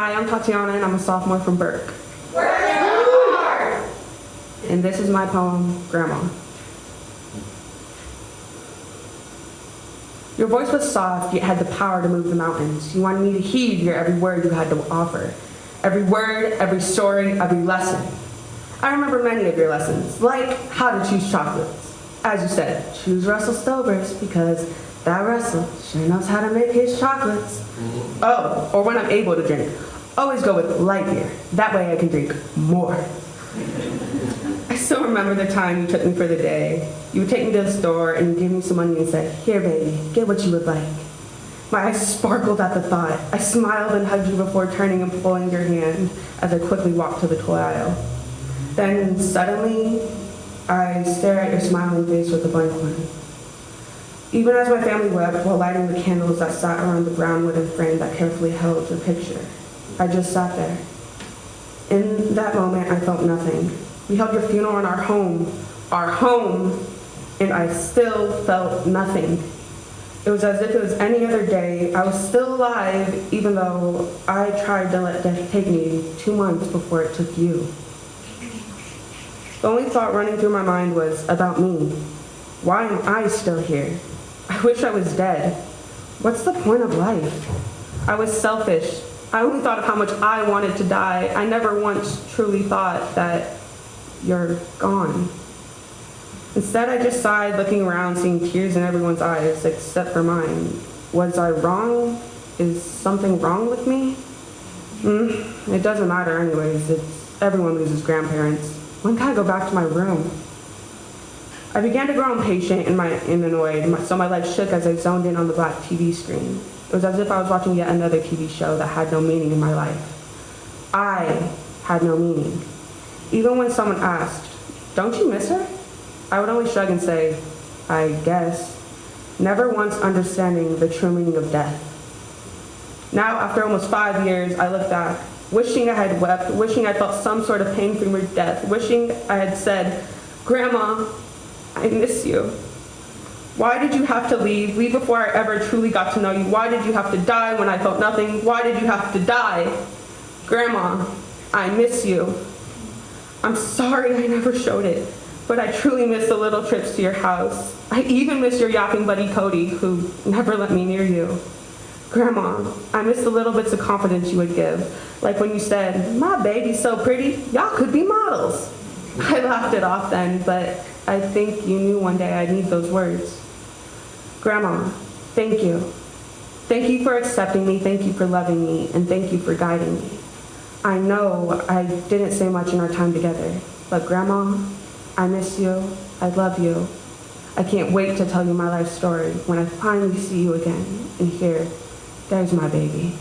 Hi, I'm Tatiana and I'm a sophomore from Burke. And this is my poem, Grandma. Your voice was soft, yet had the power to move the mountains. You wanted me to heed your every word you had to offer. Every word, every story, every lesson. I remember many of your lessons, like how to choose chocolates. As you said, choose Russell Stovers because that Russell sure knows how to make his chocolates. Oh, or when I'm able to drink, always go with light beer. That way I can drink more. I still remember the time you took me for the day. You would take me to the store and give me some money and said, Here, baby, get what you would like. My eyes sparkled at the thought. I smiled and hugged you before turning and pulling your hand as I quickly walked to the toy aisle. Then suddenly, I stare at your smiling face with a blank one. Even as my family wept while lighting the candles that sat around the brown wooden frame that carefully held your picture, I just sat there. In that moment, I felt nothing. We held your funeral in our home, our home, and I still felt nothing. It was as if it was any other day. I was still alive, even though I tried to let death take me two months before it took you. The only thought running through my mind was about me. Why am I still here? I wish I was dead. What's the point of life? I was selfish. I only thought of how much I wanted to die. I never once truly thought that you're gone. Instead, I just sighed, looking around, seeing tears in everyone's eyes except for mine. Was I wrong? Is something wrong with me? Mm, it doesn't matter anyways. It's everyone loses grandparents. When can I go back to my room? I began to grow impatient and, my, and annoyed, so my legs shook as I zoned in on the black TV screen. It was as if I was watching yet another TV show that had no meaning in my life. I had no meaning. Even when someone asked, don't you miss her? I would only shrug and say, I guess, never once understanding the true meaning of death. Now, after almost five years, I look back, wishing I had wept, wishing I felt some sort of pain from her death, wishing I had said, Grandma, I miss you. Why did you have to leave? Leave before I ever truly got to know you. Why did you have to die when I felt nothing? Why did you have to die? Grandma, I miss you. I'm sorry I never showed it, but I truly miss the little trips to your house. I even miss your yapping buddy Cody, who never let me near you. Grandma, I miss the little bits of confidence you would give, like when you said, my baby's so pretty, y'all could be models. I laughed it off then, but I think you knew one day I'd need those words. Grandma, thank you. Thank you for accepting me, thank you for loving me, and thank you for guiding me. I know I didn't say much in our time together, but Grandma, I miss you, I love you. I can't wait to tell you my life story when I finally see you again and hear, there's my baby.